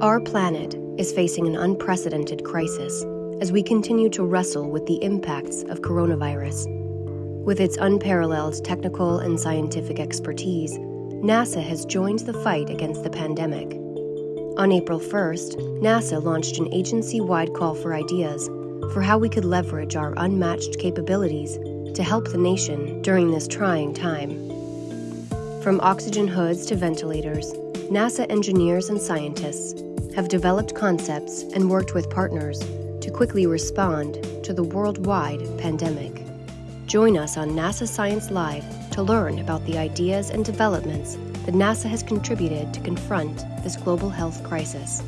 Our planet is facing an unprecedented crisis as we continue to wrestle with the impacts of coronavirus. With its unparalleled technical and scientific expertise, NASA has joined the fight against the pandemic. On April 1st, NASA launched an agency wide call for ideas for how we could leverage our unmatched capabilities to help the nation during this trying time. From oxygen hoods to ventilators, NASA engineers and scientists have developed concepts and worked with partners to quickly respond to the worldwide pandemic. Join us on NASA Science Live to learn about the ideas and developments that NASA has contributed to confront this global health crisis.